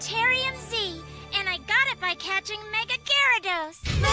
Terrium Z, and I got it by catching Mega Gyarados. Mega Gyarados!